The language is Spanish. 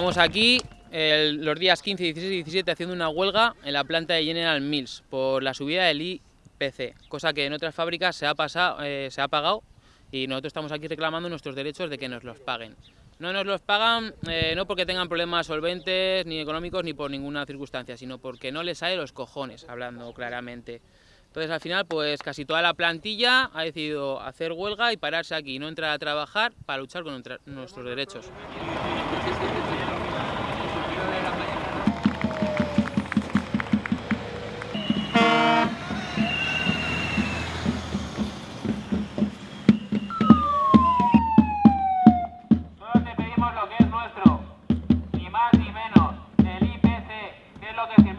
Estamos aquí los días 15, 16 y 17 haciendo una huelga en la planta de General Mills por la subida del IPC, cosa que en otras fábricas se ha, pasado, eh, se ha pagado y nosotros estamos aquí reclamando nuestros derechos de que nos los paguen. No nos los pagan eh, no porque tengan problemas solventes, ni económicos, ni por ninguna circunstancia, sino porque no les sale los cojones, hablando claramente. Entonces al final pues casi toda la plantilla ha decidido hacer huelga y pararse aquí, no entrar a trabajar para luchar con nuestros derechos. Solo te pedimos lo que es nuestro, ni más ni menos, el IPC, que es lo que